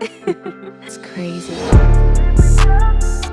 it's crazy.